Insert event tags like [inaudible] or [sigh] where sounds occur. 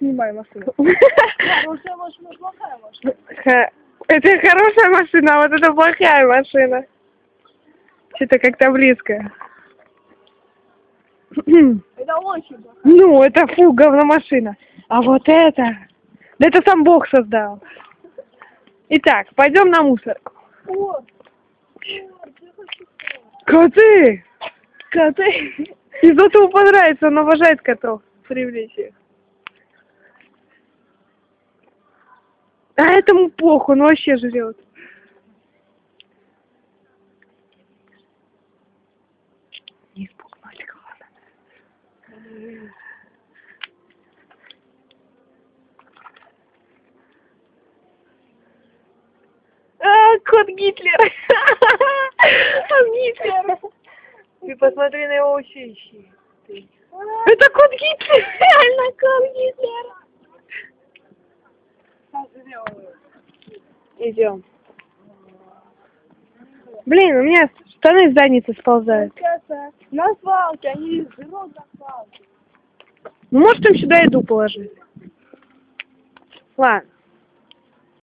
снимай машину. [laughs] Хорошая машина, плохая машина. Это хорошая машина, а вот это плохая машина. Что-то как-то близко. [clears throat] Это очень плохо. Ну, это фу, говномашина. А вот это... Да это сам Бог создал. Итак, пойдем на мусорку. О, о, Коты! коты. И Зотову понравится, он обожает котов. Привлечь их. А этому похуй, он вообще жрет. Не испугнуть главное. А, кот Гитлер! [laughs] Он Гитлер! Ты посмотри на его усищи. Это кот Гитлер! [laughs] Реально кот Гитлер! Идем. Блин, у меня штаны с задницы сползают. На свалке, они жрут на свалке. Ну, может, им сюда еду положить. Ладно.